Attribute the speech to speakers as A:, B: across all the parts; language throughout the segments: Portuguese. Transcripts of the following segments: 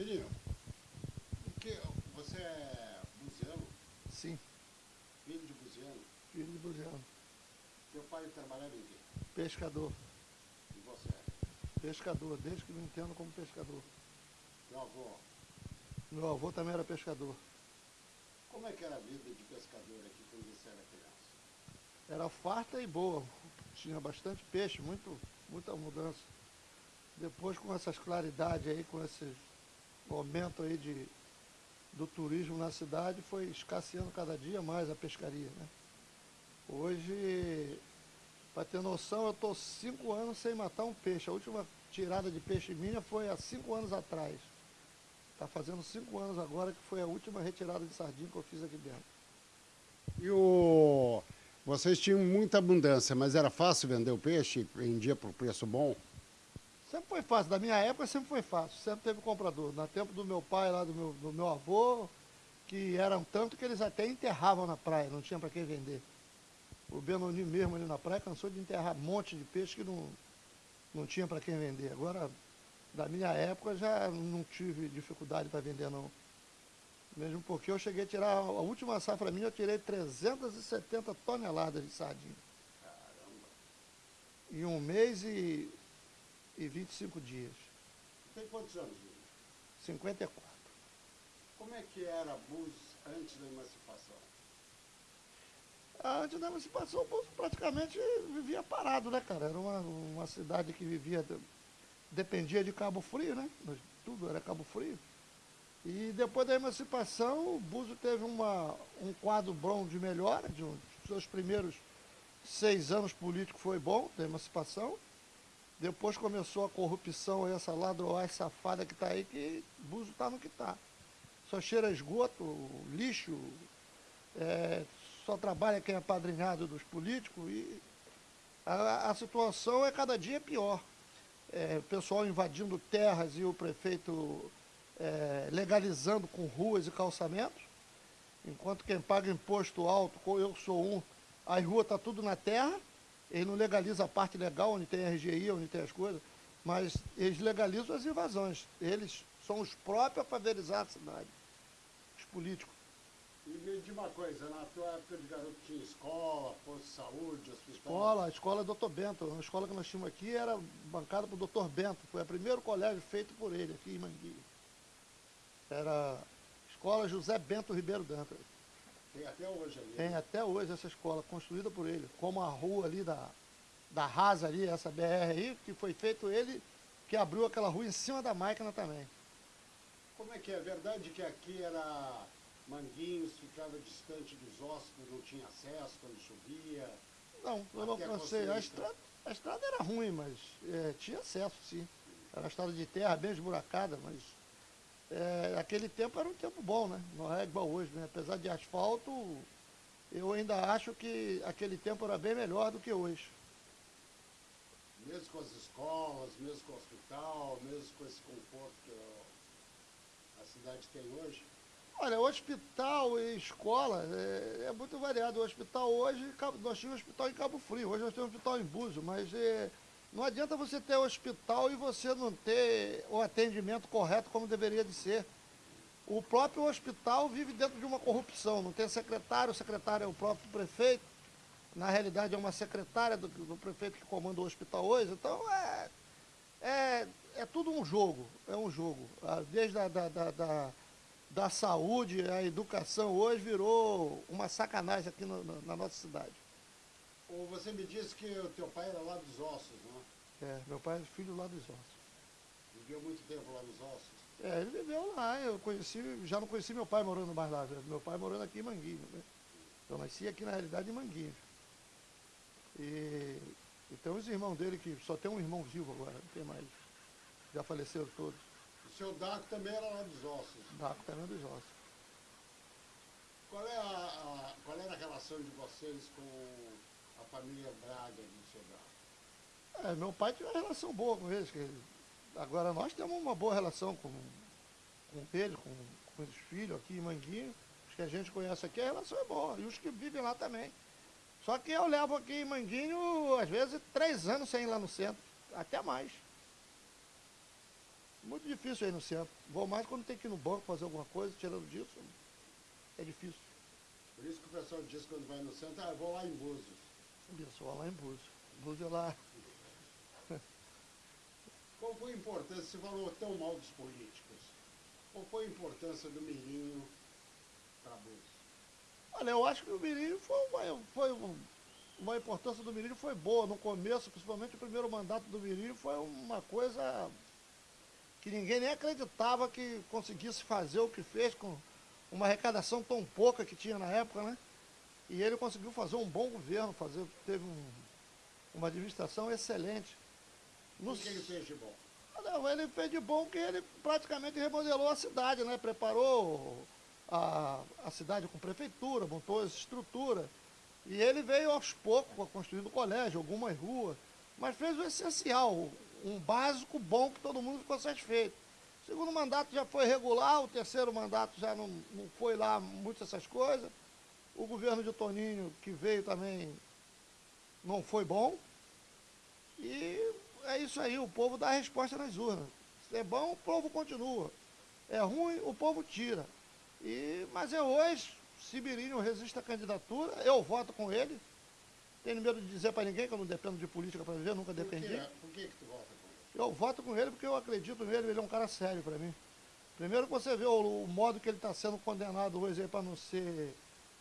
A: Filhinho, o que, você é buziano?
B: Sim,
A: Filho de buziano?
B: filho de buziano.
A: Teu pai trabalhava em quê?
B: Pescador.
A: E você?
B: Pescador, desde que me entendo como pescador.
A: Teu avô?
B: Meu avô também era pescador.
A: Como é que era a vida de pescador aqui quando você era criança?
B: Era farta e boa. Tinha bastante peixe, muito, muita mudança. Depois com essas claridades aí, com esse aumento aí de, do turismo na cidade, foi escasseando cada dia mais a pescaria, né? Hoje, para ter noção, eu estou cinco anos sem matar um peixe. A última tirada de peixe minha foi há cinco anos atrás. Está fazendo cinco anos agora que foi a última retirada de sardinha que eu fiz aqui dentro.
A: E o... Vocês tinham muita abundância, mas era fácil vender o peixe? Vendia por preço bom?
B: Sempre foi fácil, da minha época sempre foi fácil, sempre teve comprador. No tempo do meu pai, lá do meu, do meu avô, que eram tanto que eles até enterravam na praia, não tinha para quem vender. O Benoni mesmo ali na praia cansou de enterrar um monte de peixe que não, não tinha para quem vender. Agora, da minha época, já não tive dificuldade para vender, não. Mesmo porque eu cheguei a tirar, a última safra minha, eu tirei 370 toneladas de sardinha.
A: Caramba!
B: Em um mês e, e 25 dias.
A: Tem quantos anos, Júlio?
B: 54.
A: Como é que era Búzios antes da emancipação?
B: Antes da emancipação, o Búzios praticamente vivia parado, né, cara? Era uma, uma cidade que vivia, dependia de Cabo Frio, né? Tudo era Cabo Frio. E depois da emancipação, o Búzios teve uma, um quadro bom de melhora, de um, seus primeiros seis anos políticos foi bom, da emancipação. Depois começou a corrupção, essa ladroagem safada que está aí, que Búzios está no que está. Só cheira esgoto, lixo, é, só trabalha quem é padrinhado dos políticos e a, a situação é cada dia pior. É, o pessoal invadindo terras e o prefeito é, legalizando com ruas e calçamentos, enquanto quem paga imposto alto, eu sou um, as ruas estão tá tudo na terra, ele não legaliza a parte legal, onde tem RGI, onde tem as coisas, mas eles legalizam as invasões. Eles são os próprios a favelizar a cidade, os políticos.
A: E me diz uma coisa, na tua época de garoto tinha escola, posto de saúde, hospital?
B: Escola, a escola Dr. Bento. A escola que nós tínhamos aqui era bancada por Dr. Bento. Foi o primeiro colégio feito por ele aqui em Manguinho. Era Escola José Bento Ribeiro Dantas.
A: Tem até hoje ali?
B: Tem até hoje essa escola, construída por ele. Como a rua ali da, da Rasa ali, essa BR aí, que foi feito ele, que abriu aquela rua em cima da máquina também.
A: Como é que é? É verdade que aqui era Manguinhos, ficava distante dos hóspedes, não tinha acesso quando chovia?
B: Não, eu não cansei. A estrada, a estrada era ruim, mas é, tinha acesso, sim. Era uma estrada de terra bem esburacada, mas é, aquele tempo era um tempo bom, né? Não é igual hoje, né? Apesar de asfalto, eu ainda acho que aquele tempo era bem melhor do que hoje.
A: Mesmo com as escolas, mesmo com o hospital, mesmo com esse conforto que a cidade tem hoje?
B: Olha, hospital e escola é, é muito variado. O hospital hoje, nós tínhamos um hospital em Cabo Frio, hoje nós temos um hospital em Búzio, mas é, não adianta você ter hospital e você não ter o atendimento correto como deveria de ser. O próprio hospital vive dentro de uma corrupção, não tem secretário, o secretário é o próprio prefeito, na realidade é uma secretária do, do prefeito que comanda o hospital hoje, então é, é, é tudo um jogo, é um jogo. Ah, desde a da, da, da, da saúde, a educação hoje virou uma sacanagem aqui no, na nossa cidade.
A: Você me disse que o teu pai era lá dos ossos, né?
B: É, meu pai é filho lá dos ossos.
A: Viveu muito tempo lá nos ossos?
B: É, ele viveu lá, eu conheci, já não conheci meu pai morando mais lá, meu pai morando aqui em Manguinho, né? Eu nasci aqui na realidade em Manguinho. E, e tem os irmãos dele que só tem um irmão vivo agora, não tem mais. Já faleceram todos.
A: O seu Daco também era lá dos ossos?
B: Daco também é dos ossos.
A: Qual, é a, a, qual era a relação de vocês com a família Braga seu Daco?
B: É, meu pai tinha uma relação boa com eles. Que, agora nós temos uma boa relação com, com ele, com, com os filhos aqui em Manguinho. Os que a gente conhece aqui, a relação é boa. E os que vivem lá também. Só que eu levo aqui em Manguinho, às vezes, três anos sem ir lá no centro. Até mais. Muito difícil aí no centro. Vou mais quando tem que ir no banco fazer alguma coisa, tirando disso, é difícil.
A: Por isso que o pessoal diz quando vai no centro, ah, vou lá em Búzios.
B: Vou lá em Búzios. Búzios é lá.
A: Qual foi a importância, você falou tão mal dos políticos, qual foi a importância do Mirinho para Búzios?
B: Olha, eu acho que o Mirinho foi uma, foi um- uma importância do Mirinho foi boa no começo, principalmente o primeiro mandato do Mirinho foi uma coisa que ninguém nem acreditava que conseguisse fazer o que fez com uma arrecadação tão pouca que tinha na época, né? E ele conseguiu fazer um bom governo, fazer, teve um- uma administração excelente.
A: O que ele fez de bom?
B: Ah, Não, ele fez de bom que ele praticamente remodelou a cidade, né? Preparou a, a cidade com prefeitura, montou essa estrutura. E ele veio aos poucos construindo colégio, algumas ruas, mas fez o essencial, um básico bom que todo mundo ficou satisfeito. O segundo mandato já foi regular, o terceiro mandato já não, não foi lá muito essas coisas. O governo de Toninho, que veio também, não foi bom. E é isso aí, o povo dá a resposta nas urnas. Se é bom, o povo continua. É ruim, o povo tira. E, mas é hoje, se Mirinho resiste à candidatura, eu voto com ele. Tenho medo de dizer para ninguém que eu não dependo de política para viver, nunca
A: Por que,
B: dependi.
A: por que, que tu vota com ele?
B: Eu voto com ele porque eu acredito nele, ele é um cara sério para mim. Primeiro que você vê o, o modo que ele está sendo condenado hoje para não ser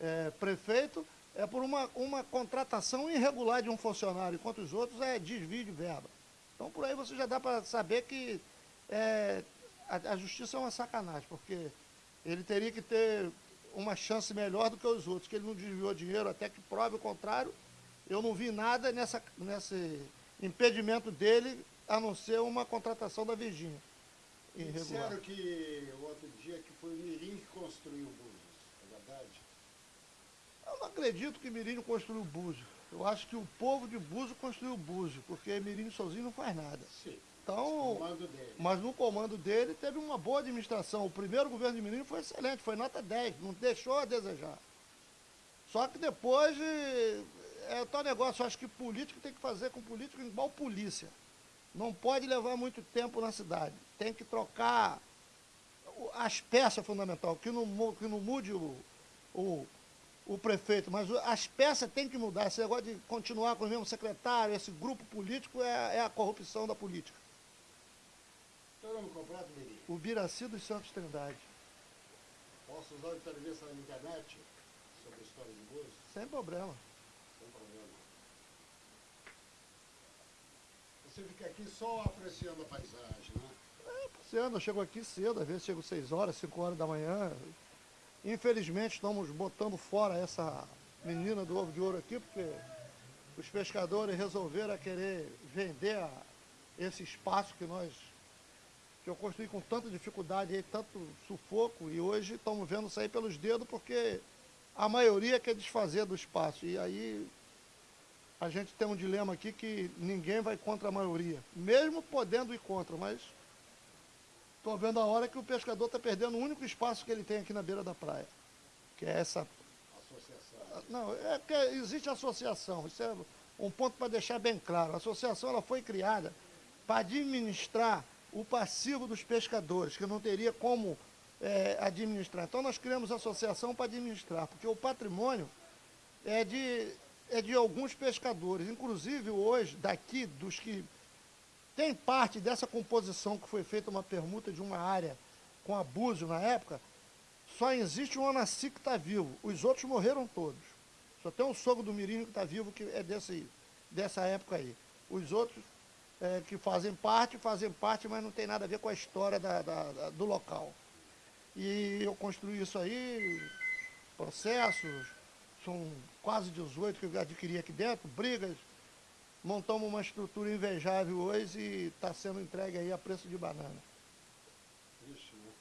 B: é, prefeito, é por uma, uma contratação irregular de um funcionário, enquanto os outros é desvio de verba. Então por aí você já dá para saber que é, a, a justiça é uma sacanagem, porque ele teria que ter uma chance melhor do que os outros, que ele não desviou dinheiro até que prove o contrário. Eu não vi nada nessa, nesse impedimento dele, a não ser uma contratação da Virgínia. Irregular.
A: Disseram que o outro dia que foi o Mirim que construiu Búzios, é verdade?
B: Eu não acredito que Mirinho construiu Búzio. Eu acho que o povo de Búzio construiu Búzio, porque Mirinho sozinho não faz nada.
A: Sim.
B: Então, mas no comando dele teve uma boa administração. O primeiro governo de Mirinho foi excelente, foi nota 10, não deixou a desejar. Só que depois é tal negócio, eu acho que político tem que fazer com político igual polícia. Não pode levar muito tempo na cidade. Tem que trocar o- as peças fundamental, que não, que não mude o, o, o prefeito, mas as peças têm que mudar. Esse negócio de continuar com o mesmo secretário, esse grupo político é, é a corrupção da política.
A: Teu nome completo, Mirim?
B: O Biraci dos Santos Trindade.
A: Posso usar entrevista na internet sobre a história de Búzios?
B: Sem problema.
A: Sem problema. Você fica aqui só apreciando a paisagem, né?
B: Esse ano eu chego aqui cedo, às vezes chego 6 horas, 5 horas da manhã. Infelizmente estamos botando fora essa menina do ovo de ouro aqui, porque os pescadores resolveram querer vender a- esse espaço que nós que eu construí com tanta dificuldade aí, tanto sufoco, e hoje estamos vendo sair pelos dedos porque a maioria quer desfazer do espaço. E aí a gente tem um dilema aqui que ninguém vai contra a maioria, mesmo podendo ir contra, mas estou vendo a hora que o pescador está perdendo o único espaço que ele tem aqui na beira da praia, que é essa.
A: Associação.
B: Não, é que existe associação, isso é um ponto para deixar bem claro. A associação ela foi criada para administrar o passivo dos pescadores, que não teria como é, administrar. Então nós criamos associação para administrar, porque o patrimônio é de, é de alguns pescadores. Inclusive hoje, daqui, dos que tem parte dessa composição que foi feita uma permuta de uma área com abuso na época, só existe o Onaci que está vivo. Os outros morreram todos. Só tem o sogro do Mirinho que está vivo, que é desse, dessa época aí. Os outros é, que fazem parte, fazem parte, mas não tem nada a ver com a história da- da- da- do local. E eu construí isso aí, processos, são quase 18 que eu adquiri aqui dentro, brigas, montamos uma estrutura invejável hoje e está sendo entregue aí a preço de banana.
A: Triste, né?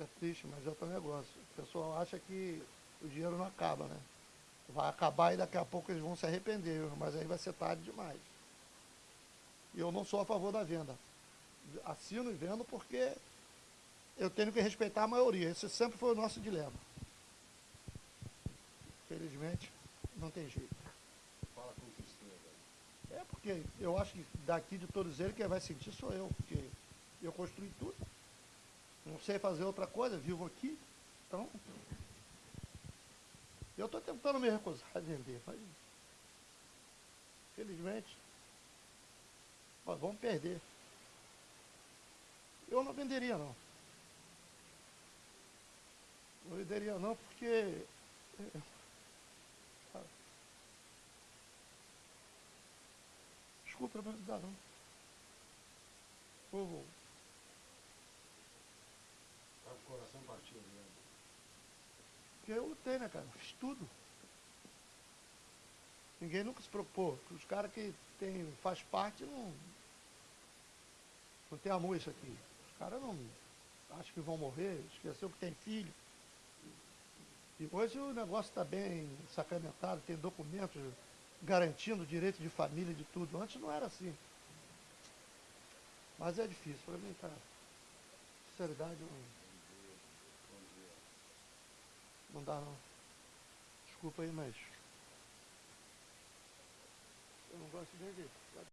B: É triste, mas é outro negócio. O pessoal acha que o dinheiro não acaba, né? Vai acabar e daqui a pouco eles vão se arrepender, mas aí vai ser tarde demais. E eu não sou a favor da venda. Assino e vendo porque eu tenho que respeitar a maioria. Esse sempre foi o nosso dilema. Felizmente, não tem jeito.
A: Fala com tristeza.
B: É porque eu acho que daqui de todos eles quem vai sentir sou eu, porque Eu construí tudo. Não sei fazer outra coisa, vivo aqui. Então, eu estou tentando me recusar a vender, mas felizmente nós vamos perder. Eu não venderia não. Não venderia não porque. é, sabe? Desculpa, mas não dá não. Vou-
A: Tá com o coração partido, né?
B: Porque eu lutei, né, cara? Fiz tudo. Ninguém nunca se propôs. Os caras que tem, faz parte não. Não tem amor isso aqui. Os caras não acham que vão morrer, esqueceu que tem filho. E hoje o negócio está bem sacramentado, tem documentos garantindo o direito de família de tudo. Antes não era assim. Mas é difícil, para mim, cara. Sinceridade não. Não dá não. Desculpa aí, mas. Eu não gosto nem de.